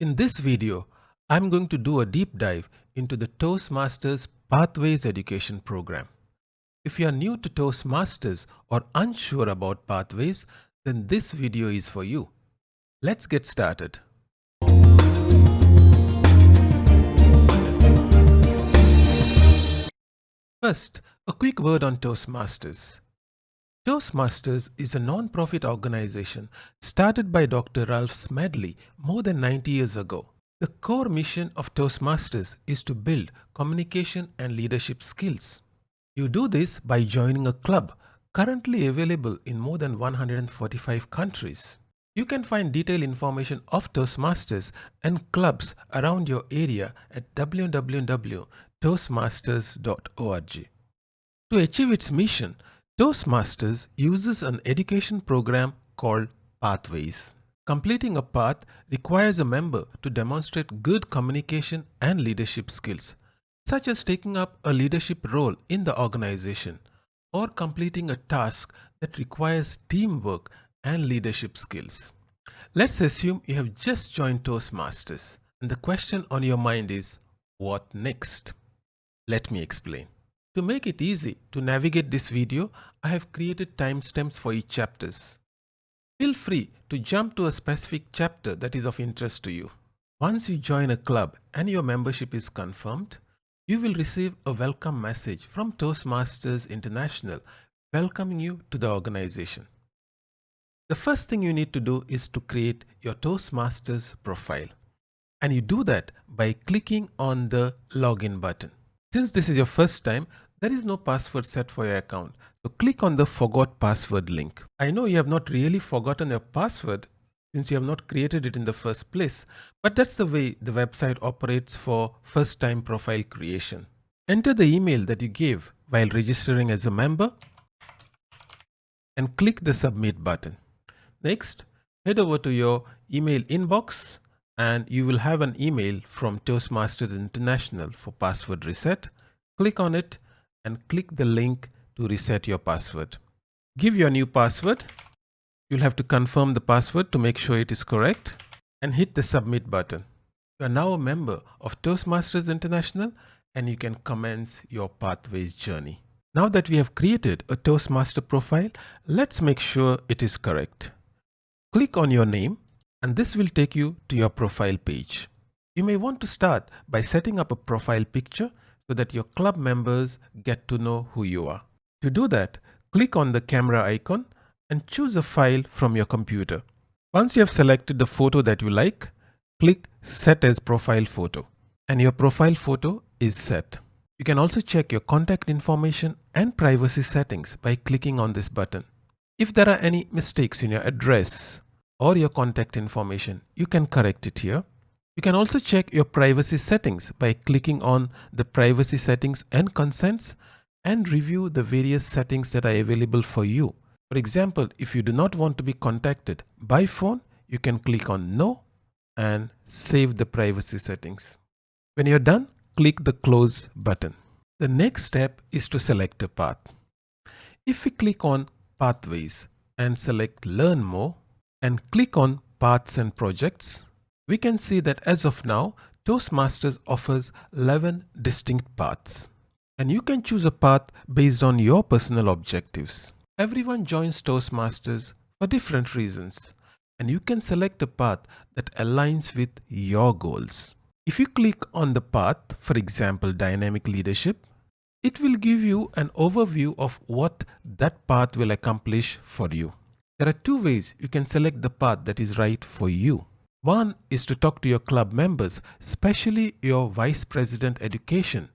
In this video, I'm going to do a deep dive into the Toastmasters Pathways Education program. If you are new to Toastmasters or unsure about Pathways, then this video is for you. Let's get started. First, a quick word on Toastmasters. Toastmasters is a non-profit organization started by Dr. Ralph Smedley more than 90 years ago. The core mission of Toastmasters is to build communication and leadership skills. You do this by joining a club currently available in more than 145 countries. You can find detailed information of Toastmasters and clubs around your area at www.toastmasters.org. To achieve its mission, Toastmasters uses an education program called Pathways. Completing a path requires a member to demonstrate good communication and leadership skills, such as taking up a leadership role in the organization or completing a task that requires teamwork and leadership skills. Let's assume you have just joined Toastmasters and the question on your mind is, what next? Let me explain. To make it easy to navigate this video, I have created timestamps for each chapters. Feel free to jump to a specific chapter that is of interest to you. Once you join a club and your membership is confirmed, you will receive a welcome message from Toastmasters International welcoming you to the organization. The first thing you need to do is to create your Toastmasters profile. And you do that by clicking on the login button. Since this is your first time, there is no password set for your account. So click on the forgot password link. I know you have not really forgotten your password since you have not created it in the first place, but that's the way the website operates for first time profile creation. Enter the email that you gave while registering as a member and click the submit button. Next, head over to your email inbox and you will have an email from Toastmasters International for password reset. Click on it and click the link to reset your password. Give your new password. You'll have to confirm the password to make sure it is correct and hit the submit button. You are now a member of Toastmasters International and you can commence your Pathways journey. Now that we have created a Toastmaster profile, let's make sure it is correct. Click on your name and this will take you to your profile page. You may want to start by setting up a profile picture so that your club members get to know who you are. To do that, click on the camera icon and choose a file from your computer. Once you have selected the photo that you like, click Set as Profile Photo and your profile photo is set. You can also check your contact information and privacy settings by clicking on this button. If there are any mistakes in your address or your contact information, you can correct it here. You can also check your privacy settings by clicking on the privacy settings and consents and review the various settings that are available for you. For example, if you do not want to be contacted by phone, you can click on no and save the privacy settings. When you're done, click the close button. The next step is to select a path. If we click on pathways and select learn more and click on paths and projects, we can see that as of now, Toastmasters offers 11 distinct paths. And you can choose a path based on your personal objectives. Everyone joins Toastmasters for different reasons. And you can select a path that aligns with your goals. If you click on the path, for example, dynamic leadership, it will give you an overview of what that path will accomplish for you. There are two ways you can select the path that is right for you. One is to talk to your club members, especially your Vice President Education,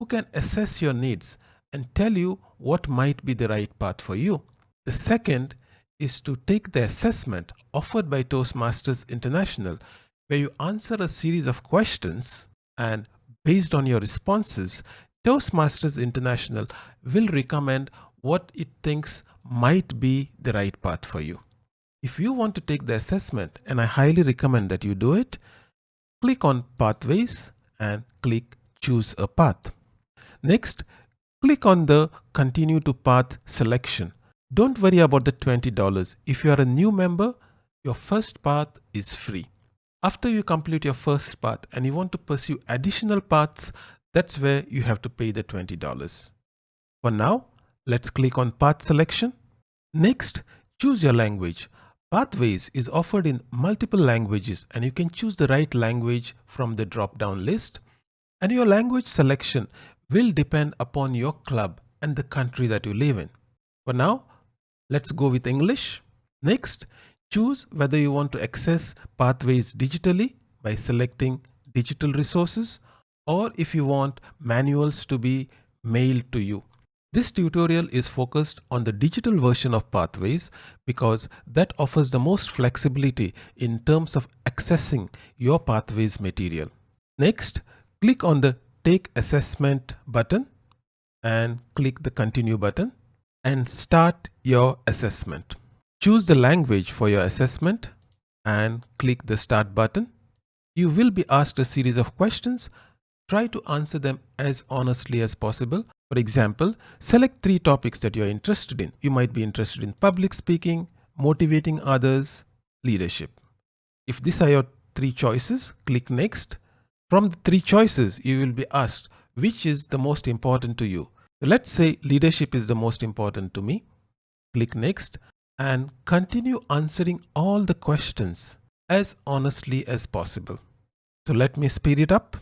who can assess your needs and tell you what might be the right path for you. The second is to take the assessment offered by Toastmasters International, where you answer a series of questions and based on your responses, Toastmasters International will recommend what it thinks might be the right path for you. If you want to take the assessment, and I highly recommend that you do it, click on Pathways and click Choose a Path. Next, click on the Continue to Path selection. Don't worry about the $20. If you are a new member, your first path is free. After you complete your first path and you want to pursue additional paths, that's where you have to pay the $20. For now, let's click on path selection. Next, choose your language. Pathways is offered in multiple languages and you can choose the right language from the drop-down list. And your language selection will depend upon your club and the country that you live in. For now, let's go with English. Next, choose whether you want to access pathways digitally by selecting digital resources or if you want manuals to be mailed to you. This tutorial is focused on the digital version of Pathways because that offers the most flexibility in terms of accessing your Pathways material. Next, click on the Take Assessment button and click the Continue button and start your assessment. Choose the language for your assessment and click the Start button. You will be asked a series of questions. Try to answer them as honestly as possible. For example, select three topics that you're interested in. You might be interested in public speaking, motivating others, leadership. If these are your three choices, click Next. From the three choices, you will be asked which is the most important to you. Let's say leadership is the most important to me. Click Next and continue answering all the questions as honestly as possible. So let me speed it up.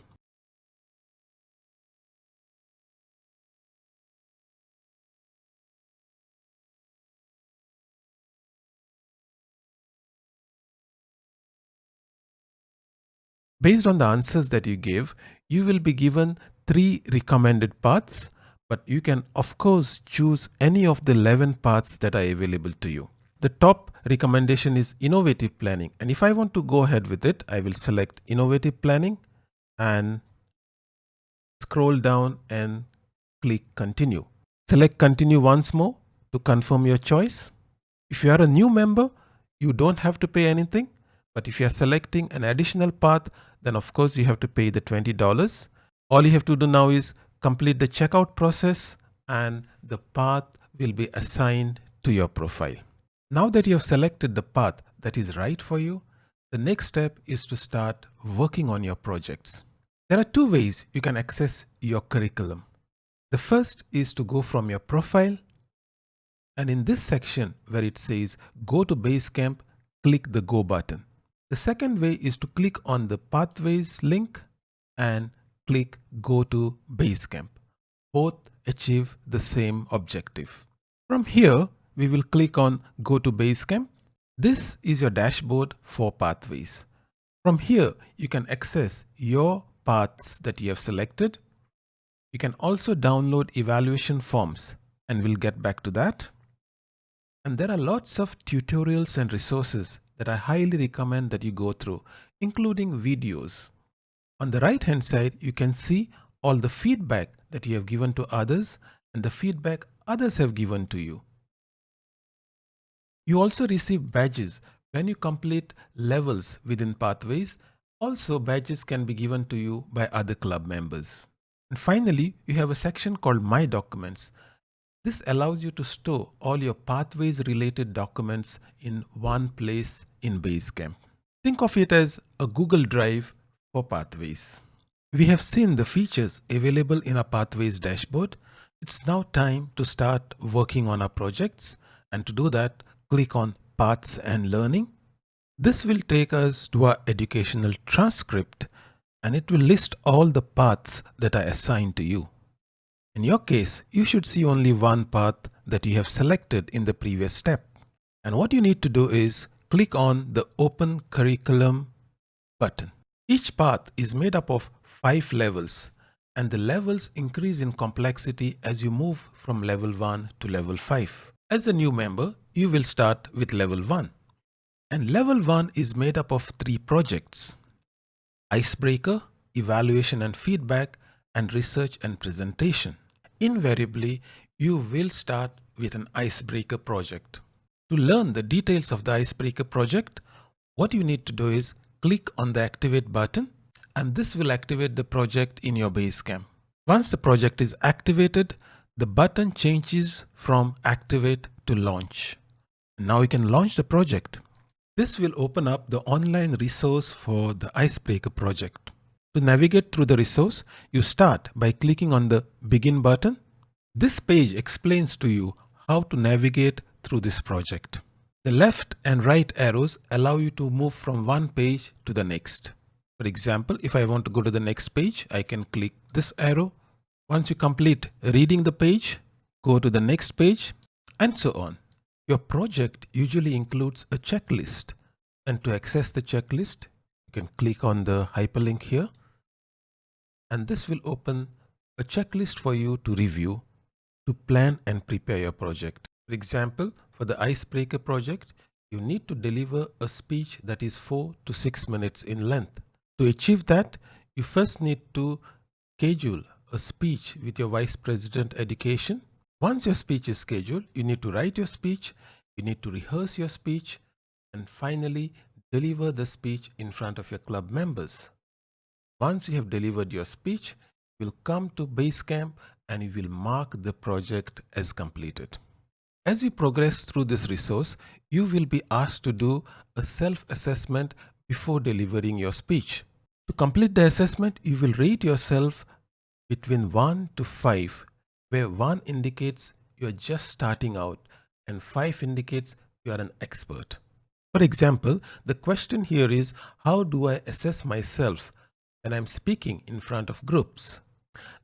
Based on the answers that you give, you will be given three recommended paths but you can of course choose any of the 11 paths that are available to you. The top recommendation is innovative planning and if I want to go ahead with it I will select innovative planning and scroll down and click continue. Select continue once more to confirm your choice. If you are a new member you don't have to pay anything but if you are selecting an additional path then of course you have to pay the $20. All you have to do now is complete the checkout process and the path will be assigned to your profile. Now that you have selected the path that is right for you, the next step is to start working on your projects. There are two ways you can access your curriculum. The first is to go from your profile and in this section where it says go to Basecamp, click the go button. The second way is to click on the pathways link and click Go to Basecamp. Both achieve the same objective. From here, we will click on Go to Basecamp. This is your dashboard for pathways. From here, you can access your paths that you have selected. You can also download evaluation forms and we'll get back to that. And there are lots of tutorials and resources that I highly recommend that you go through, including videos. On the right hand side, you can see all the feedback that you have given to others and the feedback others have given to you. You also receive badges when you complete levels within Pathways. Also, badges can be given to you by other club members. And finally, you have a section called My Documents. This allows you to store all your Pathways related documents in one place in Basecamp. Think of it as a Google Drive for Pathways. We have seen the features available in our Pathways dashboard. It's now time to start working on our projects and to do that click on Paths and Learning. This will take us to our educational transcript and it will list all the paths that are assigned to you. In your case, you should see only one path that you have selected in the previous step. And what you need to do is click on the Open Curriculum button. Each path is made up of five levels and the levels increase in complexity as you move from level 1 to level 5. As a new member, you will start with level 1. And level 1 is made up of three projects. Icebreaker, Evaluation and Feedback, and Research and Presentation. Invariably, you will start with an Icebreaker project. To learn the details of the Icebreaker project, what you need to do is click on the activate button and this will activate the project in your Basecamp. Once the project is activated, the button changes from activate to launch. Now you can launch the project. This will open up the online resource for the Icebreaker project. To navigate through the resource, you start by clicking on the Begin button. This page explains to you how to navigate through this project. The left and right arrows allow you to move from one page to the next. For example, if I want to go to the next page, I can click this arrow. Once you complete reading the page, go to the next page and so on. Your project usually includes a checklist and to access the checklist, you can click on the hyperlink here and this will open a checklist for you to review to plan and prepare your project. For example, for the Icebreaker project, you need to deliver a speech that is 4 to 6 minutes in length. To achieve that, you first need to schedule a speech with your Vice President Education. Once your speech is scheduled, you need to write your speech, you need to rehearse your speech, and finally deliver the speech in front of your club members. Once you have delivered your speech, you will come to Basecamp and you will mark the project as completed. As you progress through this resource, you will be asked to do a self-assessment before delivering your speech. To complete the assessment, you will rate yourself between 1 to 5, where 1 indicates you are just starting out and 5 indicates you are an expert. For example, the question here is, how do I assess myself when I'm speaking in front of groups?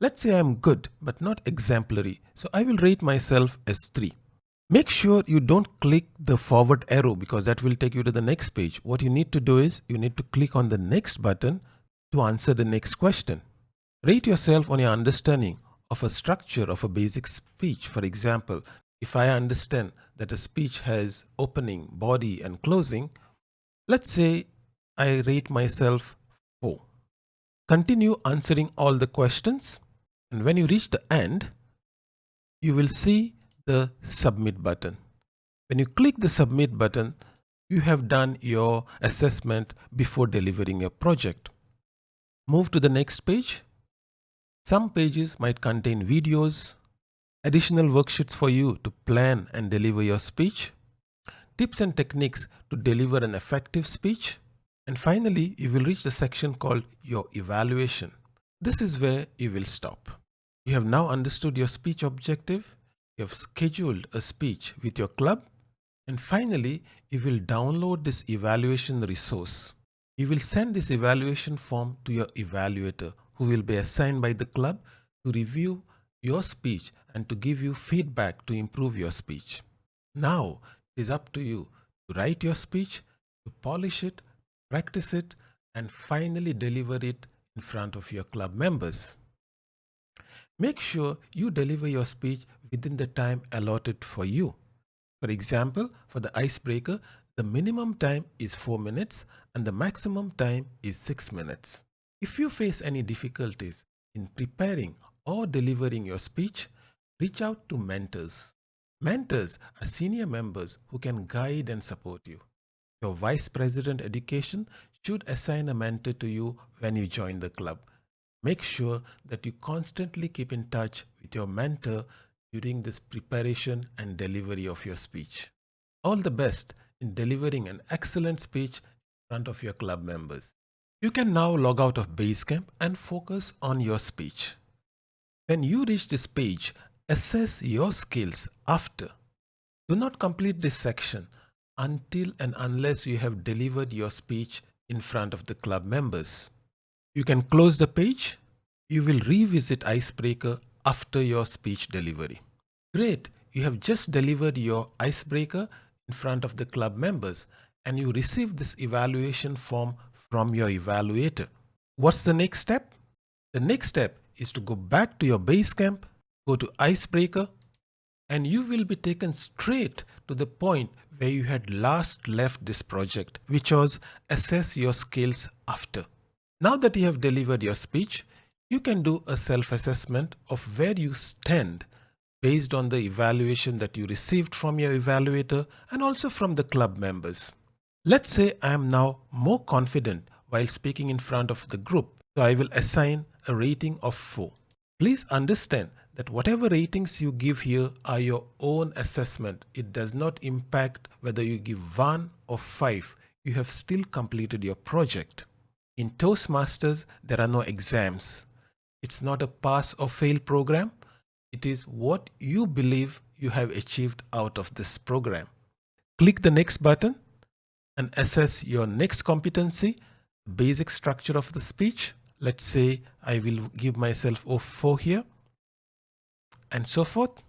Let's say I'm good, but not exemplary, so I will rate myself as 3. Make sure you don't click the forward arrow because that will take you to the next page. What you need to do is you need to click on the next button to answer the next question. Rate yourself on your understanding of a structure of a basic speech. For example, if I understand that a speech has opening, body and closing, let's say I rate myself 4. Continue answering all the questions and when you reach the end, you will see the submit button. When you click the submit button, you have done your assessment before delivering your project. Move to the next page. Some pages might contain videos, additional worksheets for you to plan and deliver your speech, tips and techniques to deliver an effective speech, and finally, you will reach the section called your evaluation. This is where you will stop. You have now understood your speech objective you have scheduled a speech with your club and finally you will download this evaluation resource. You will send this evaluation form to your evaluator who will be assigned by the club to review your speech and to give you feedback to improve your speech. Now it is up to you to write your speech, to polish it, practice it and finally deliver it in front of your club members. Make sure you deliver your speech within the time allotted for you. For example, for the icebreaker, the minimum time is 4 minutes and the maximum time is 6 minutes. If you face any difficulties in preparing or delivering your speech, reach out to mentors. Mentors are senior members who can guide and support you. Your Vice President Education should assign a mentor to you when you join the club. Make sure that you constantly keep in touch with your mentor during this preparation and delivery of your speech. All the best in delivering an excellent speech in front of your club members. You can now log out of Basecamp and focus on your speech. When you reach this page, assess your skills after. Do not complete this section until and unless you have delivered your speech in front of the club members. You can close the page. You will revisit Icebreaker after your speech delivery. Great, you have just delivered your Icebreaker in front of the club members and you received this evaluation form from your evaluator. What's the next step? The next step is to go back to your base camp, go to Icebreaker, and you will be taken straight to the point where you had last left this project, which was assess your skills after. Now that you have delivered your speech, you can do a self-assessment of where you stand based on the evaluation that you received from your evaluator and also from the club members. Let's say I am now more confident while speaking in front of the group, so I will assign a rating of 4. Please understand that whatever ratings you give here are your own assessment. It does not impact whether you give 1 or 5. you have still completed your project. In Toastmasters, there are no exams. It's not a pass or fail program. It is what you believe you have achieved out of this program. Click the next button and assess your next competency, basic structure of the speech. Let's say I will give myself O4 here and so forth.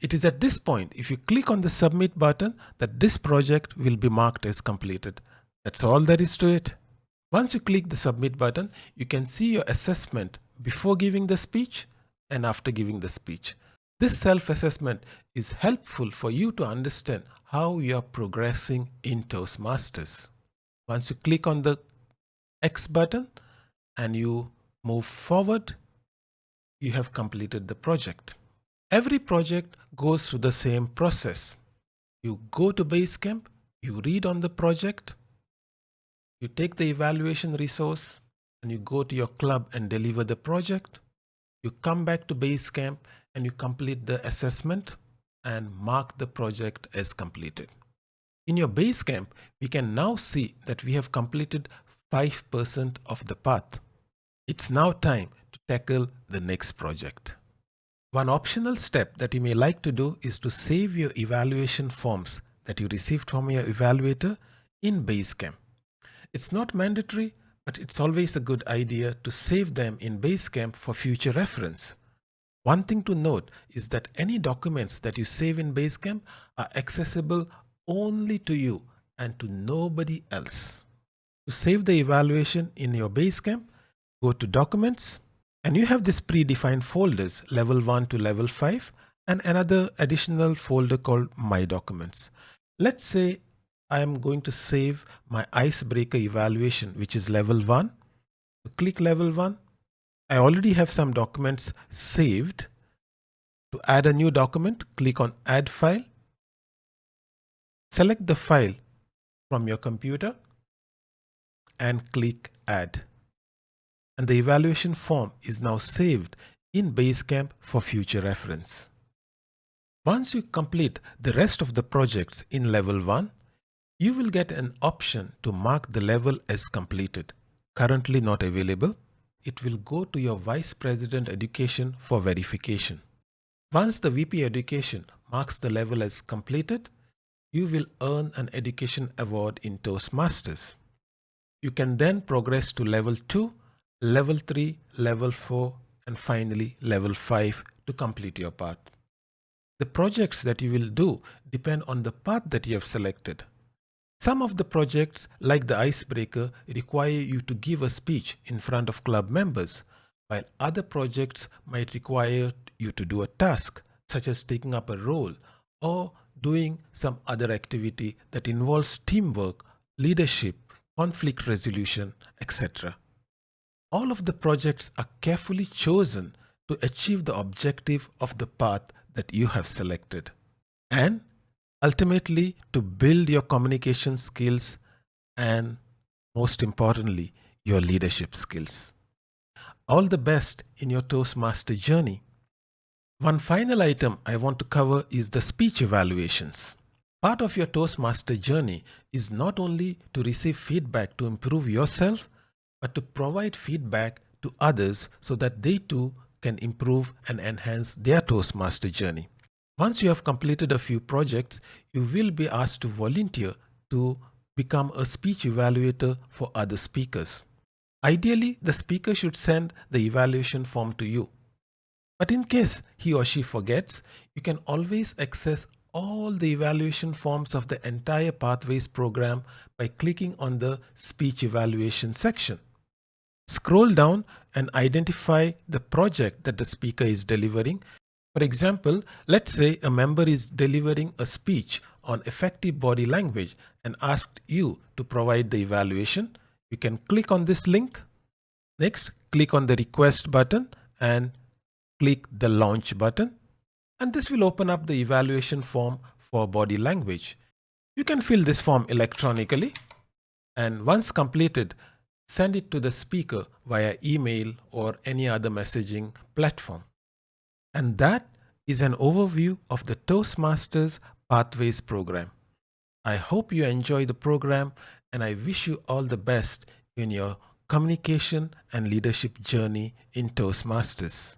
It is at this point, if you click on the submit button, that this project will be marked as completed. That's all there is to it. Once you click the submit button, you can see your assessment before giving the speech and after giving the speech. This self-assessment is helpful for you to understand how you are progressing in Toastmasters. Once you click on the X button and you move forward, you have completed the project. Every project goes through the same process. You go to Basecamp, you read on the project, you take the evaluation resource and you go to your club and deliver the project. You come back to Basecamp and you complete the assessment and mark the project as completed. In your Basecamp, we can now see that we have completed 5% of the path. It's now time tackle the next project. One optional step that you may like to do is to save your evaluation forms that you received from your evaluator in Basecamp. It's not mandatory, but it's always a good idea to save them in Basecamp for future reference. One thing to note is that any documents that you save in Basecamp are accessible only to you and to nobody else. To save the evaluation in your Basecamp, go to Documents, and you have this predefined folders level 1 to level 5 and another additional folder called My Documents. Let's say I am going to save my icebreaker evaluation, which is level 1. Click level 1. I already have some documents saved. To add a new document, click on Add File. Select the file from your computer and click Add and the evaluation form is now saved in Basecamp for future reference. Once you complete the rest of the projects in level 1, you will get an option to mark the level as completed. Currently not available, it will go to your Vice President Education for verification. Once the VP Education marks the level as completed, you will earn an education award in Toastmasters. You can then progress to level 2 level 3, level 4, and finally level 5 to complete your path. The projects that you will do depend on the path that you have selected. Some of the projects, like the icebreaker, require you to give a speech in front of club members, while other projects might require you to do a task, such as taking up a role or doing some other activity that involves teamwork, leadership, conflict resolution, etc all of the projects are carefully chosen to achieve the objective of the path that you have selected. And ultimately to build your communication skills and most importantly, your leadership skills. All the best in your Toastmaster journey. One final item I want to cover is the speech evaluations. Part of your Toastmaster journey is not only to receive feedback to improve yourself, but to provide feedback to others so that they too can improve and enhance their Toastmaster journey. Once you have completed a few projects, you will be asked to volunteer to become a speech evaluator for other speakers. Ideally, the speaker should send the evaluation form to you. But in case he or she forgets, you can always access all the evaluation forms of the entire Pathways program by clicking on the speech evaluation section. Scroll down and identify the project that the speaker is delivering. For example, let's say a member is delivering a speech on effective body language and asked you to provide the evaluation. You can click on this link. Next, click on the request button and click the launch button. And this will open up the evaluation form for body language. You can fill this form electronically. And once completed, send it to the speaker via email or any other messaging platform. And that is an overview of the Toastmasters Pathways program. I hope you enjoy the program and I wish you all the best in your communication and leadership journey in Toastmasters.